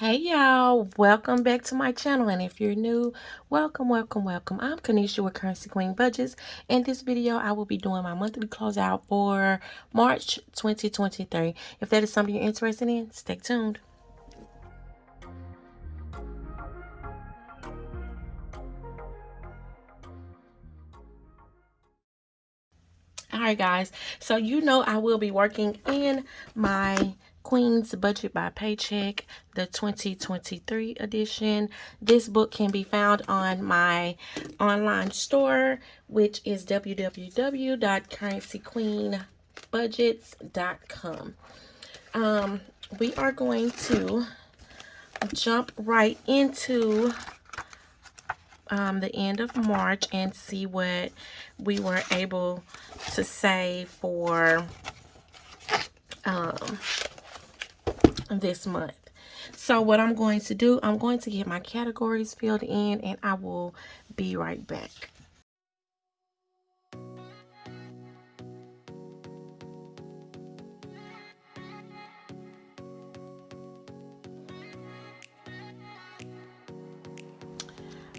Hey y'all, welcome back to my channel and if you're new, welcome, welcome, welcome. I'm Kanisha with Currency Queen Budgets. In this video, I will be doing my monthly closeout for March 2023. If that is something you're interested in, stay tuned. All right, guys. So you know I will be working in my Queen's Budget by Paycheck, the 2023 edition. This book can be found on my online store, which is www.currencyqueenbudgets.com. Um, we are going to jump right into um, the end of March and see what we were able to save for um, this month. So what I'm going to do, I'm going to get my categories filled in and I will be right back.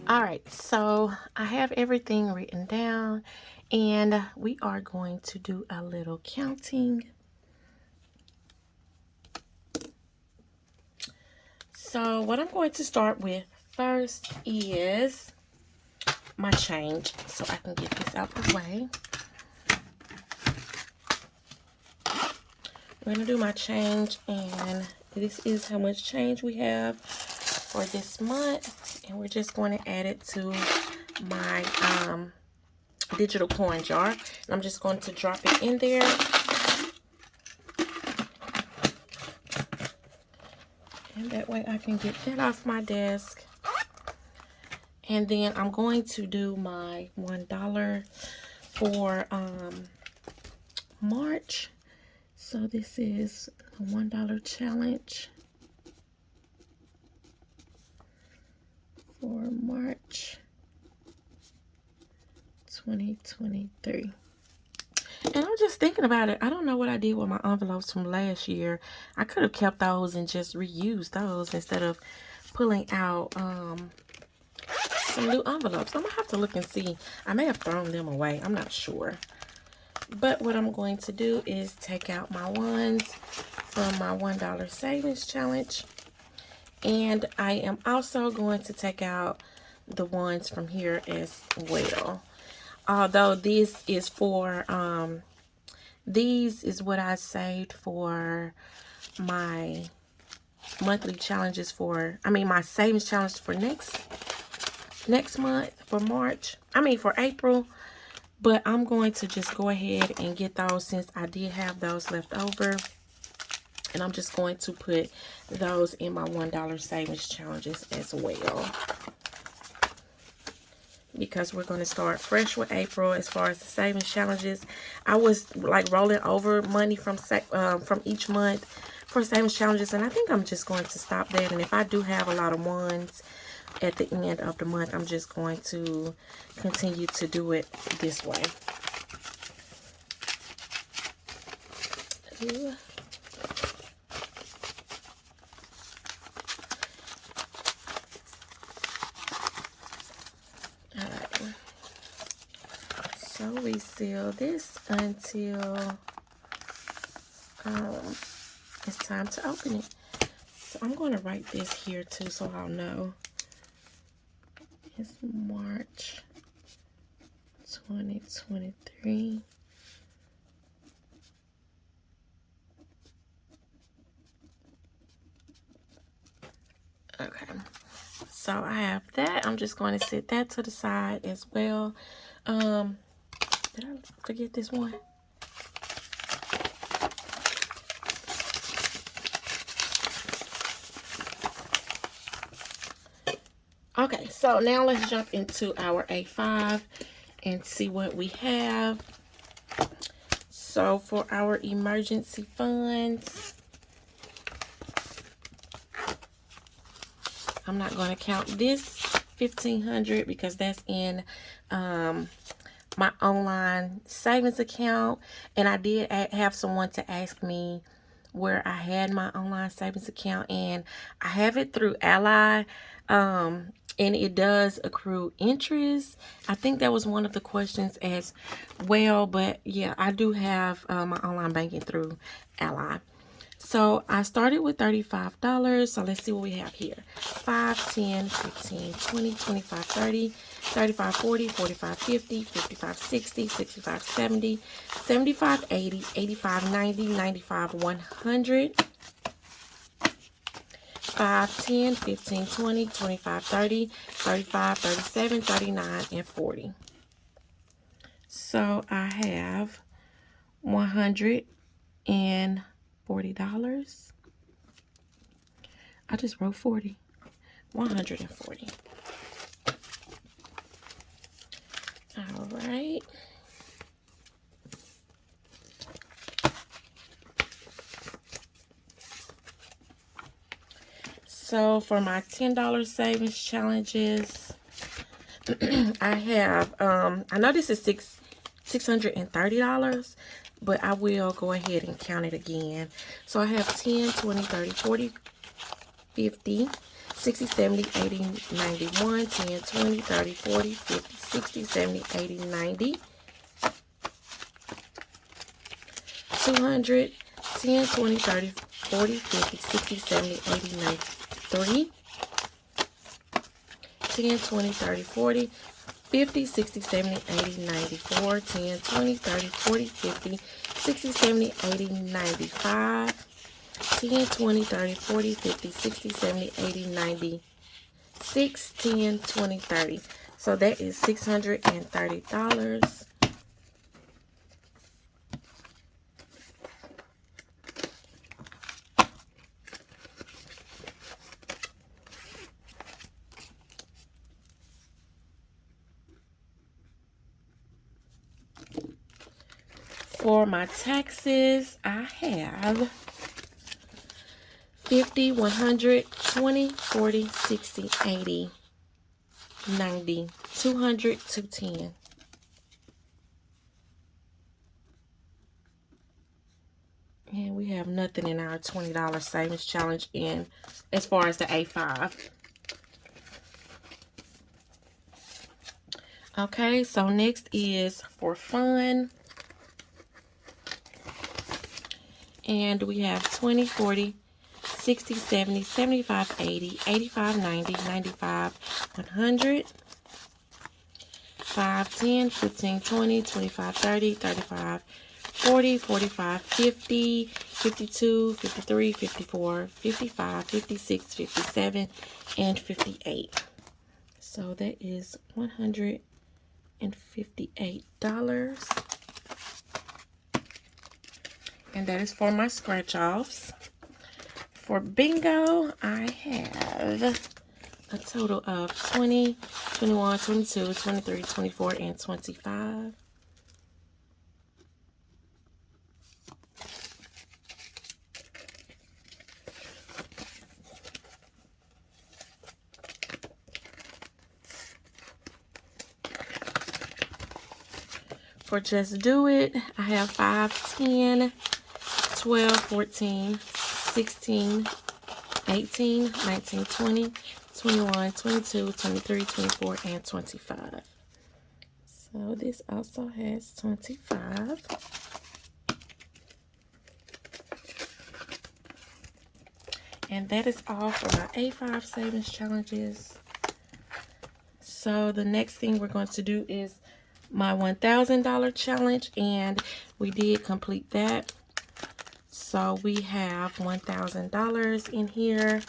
All right, so I have everything written down and we are going to do a little counting. So what I'm going to start with first is my change so I can get this out the way. I'm going to do my change and this is how much change we have for this month and we're just going to add it to my um, digital coin jar and I'm just going to drop it in there and that way I can get that off my desk and then I'm going to do my one dollar for um, March so this is a one dollar challenge for March 2023. And I'm just thinking about it. I don't know what I did with my envelopes from last year. I could have kept those and just reused those instead of pulling out um, some new envelopes. I'm going to have to look and see. I may have thrown them away. I'm not sure. But what I'm going to do is take out my ones from my $1 savings challenge. And I am also going to take out the ones from here as well. Although this is for, um, these is what I saved for my monthly challenges for, I mean, my savings challenge for next, next month, for March. I mean, for April. But I'm going to just go ahead and get those since I did have those left over. And I'm just going to put those in my $1 savings challenges as well. Because we're going to start fresh with April as far as the savings challenges. I was like rolling over money from um, from each month for savings challenges. And I think I'm just going to stop that. And if I do have a lot of ones at the end of the month, I'm just going to continue to do it this way. Ooh. So we seal this until um, it's time to open it. So I'm going to write this here too so I'll know. It's March 2023. Okay, so I have that. I'm just going to set that to the side as well. Um, did I forget this one? Okay, so now let's jump into our A5 and see what we have. So for our emergency funds, I'm not going to count this 1500 because that's in um, my online savings account and I did have someone to ask me where I had my online savings account and I have it through Ally um, and it does accrue interest. I think that was one of the questions as well, but yeah, I do have uh, my online banking through Ally. So I started with $35. So let's see what we have here. 5, 10, 15, 20, 25, 30, 35, 40, 45, 50, 55, 60, 65, 70, 75, 80, 85, 90, 95, 100. 5, 10, 15, 20, 25, 30, 35, 37, 39, and 40. So I have 100 and $40. I just wrote 40. 140. All right. So for my $10 savings challenges, I have, um, I know this is six, $630, but I will go ahead and count it again. So I have 10, 20, 30, 40, 50, 60, 70, 80, 91, 10, 20, 30, 40, 50, 60, 70, 80, 90, 200, 10, 20, 30, 40, 50, 60, 70, 80, 93, 10, 20, 30, 40, 50, 60, 70, 80, 94, 10, 20, 30, 40, 50, 60, 70, 80, 95, 10, 20, 30, 40, 50, 60, 70, 80, 96, 10, 20, 30. So that is $630. For my taxes, I have 50, 100, 20, 40, 60, 80, 90, 200, 210. And we have nothing in our $20 savings challenge in as far as the A5. Okay, so next is for fun. And we have 20, 40, 60, 70, 75, 80, 85, 90, 95, 100, 5, 10, 15, 20, 25, 30, 35, 40, 45, 50, 52, 53, 54, 55, 56, 57, and 58. So that is $158. And that is for my scratch offs. For bingo, I have a total of 20, 21, 22, 23, 24, and 25. For Just Do It, I have 5, 10, 12, 14, 16, 18, 19, 20, 21, 22, 23, 24, and 25. So this also has 25. And that is all for my A5 savings challenges. So the next thing we're going to do is my $1,000 challenge. And we did complete that. So we have $1,000 in here.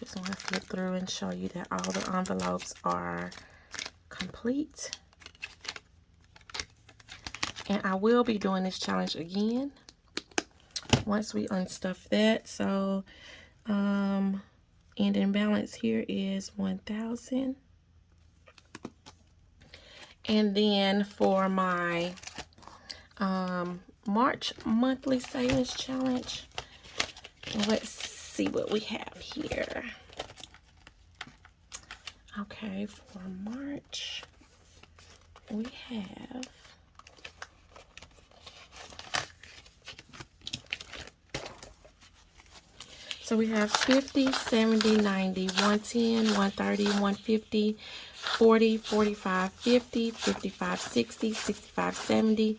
Just want to flip through and show you that all the envelopes are complete. And I will be doing this challenge again once we unstuff that. So, um, ending balance here is 1,000. And then for my um, March monthly savings challenge. Let's see what we have here. Okay, for March, we have So we have 50, 70, 90, 110, 130, 150, 40, 45, 50, 55, 60, 65, 70,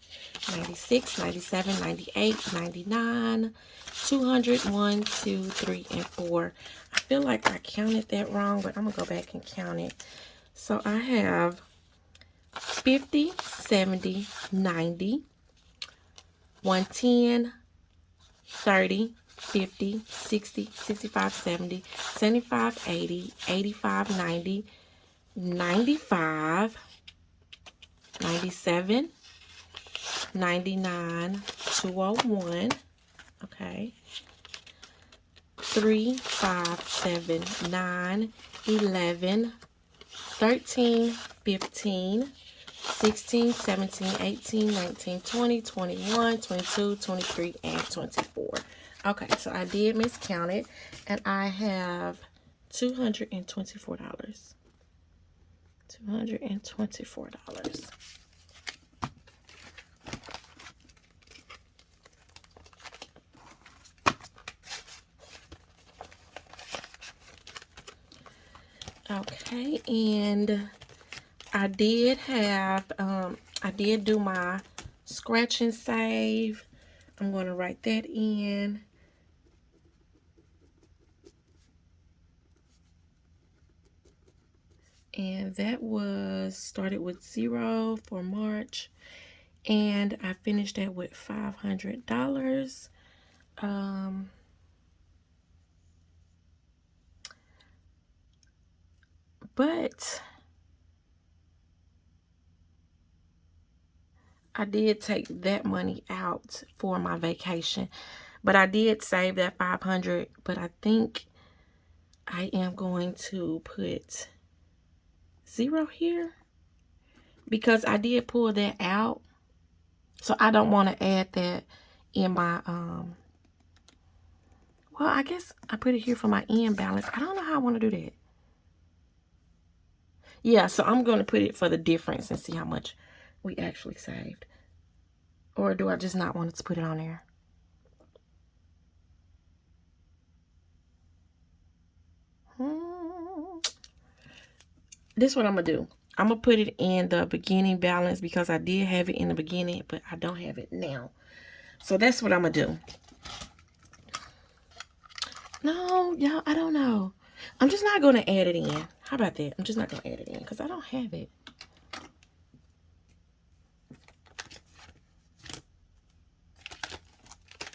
96, 97, 98, 99, 200, 1, 2, 3, and 4. I feel like I counted that wrong, but I'm going to go back and count it. So I have 50, 70, 90, 110, 30, 50, 60, 65, 70, 75, 80, 85, 90, 95, 97, 99, 201, okay, 3, 5, 7, 9, 11, 13, 15, 16, 17, 18, 19, 20, 21, 22, 23, and 24. Okay, so I did miscount it, and I have $224. $224. Okay, and I did have, um, I did do my scratch and save. I'm going to write that in. And that was started with zero for March. And I finished that with $500. Um, but I did take that money out for my vacation. But I did save that 500 But I think I am going to put zero here. Because I did pull that out. So I don't want to add that in my... um. Well, I guess I put it here for my end balance. I don't know how I want to do that. Yeah, so I'm going to put it for the difference and see how much we actually saved. Or do I just not want to put it on there? This is what I'm to do. I'm to put it in the beginning balance because I did have it in the beginning, but I don't have it now. So that's what I'm to do. No, y'all, I don't know. I'm just not going to add it in. How about that? I'm just not going to add it in because I don't have it.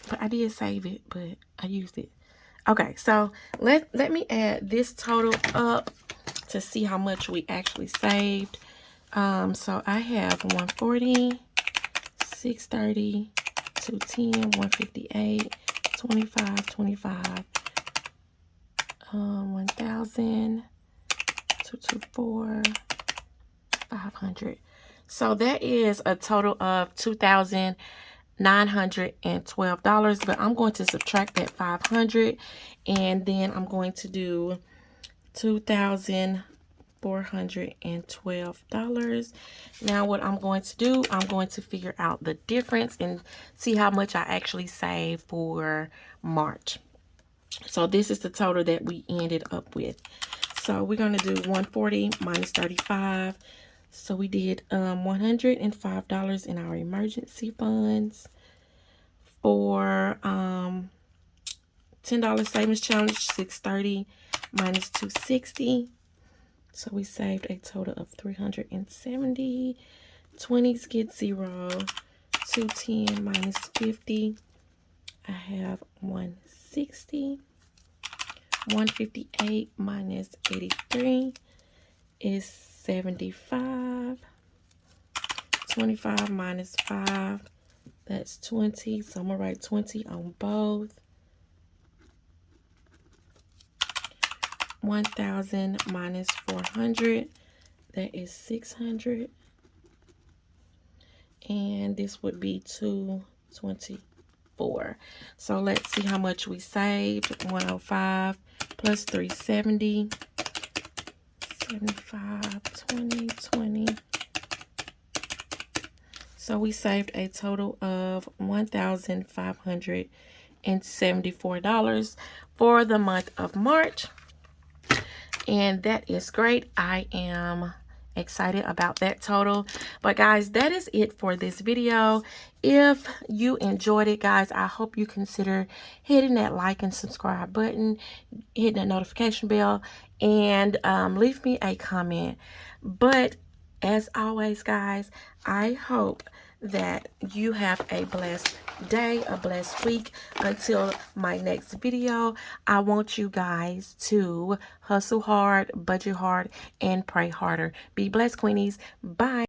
But I did save it, but I used it. Okay, so let, let me add this total up to see how much we actually saved. Um, so I have 140, 630, 210, 158, 25, 25, um, 1000, 224, 500. So that is a total of $2,912, but I'm going to subtract that 500 and then I'm going to do $2,412. Now what I'm going to do, I'm going to figure out the difference and see how much I actually saved for March. So this is the total that we ended up with. So we're going to do 140 minus 35. So we did um, $105 in our emergency funds for um, $10 savings challenge, 630 minus 260 so we saved a total of 370 20s get zero. 210 minus 50 i have 160 158 minus 83 is 75 25 minus 5 that's 20 so i'm gonna write 20 on both. 1000 minus 400 that is 600 and this would be 224 so let's see how much we saved. 105 plus 370 75 20 20 so we saved a total of $1,574 for the month of March. And that is great. I am excited about that total. But guys that is it for this video. If you enjoyed it guys i hope you consider hitting that like and subscribe button hitting that notification bell and um, leave me a comment. But as always guys i hope that you have a blessed day, a blessed week. Until my next video, I want you guys to hustle hard, budget hard, and pray harder. Be blessed, Queenies. Bye.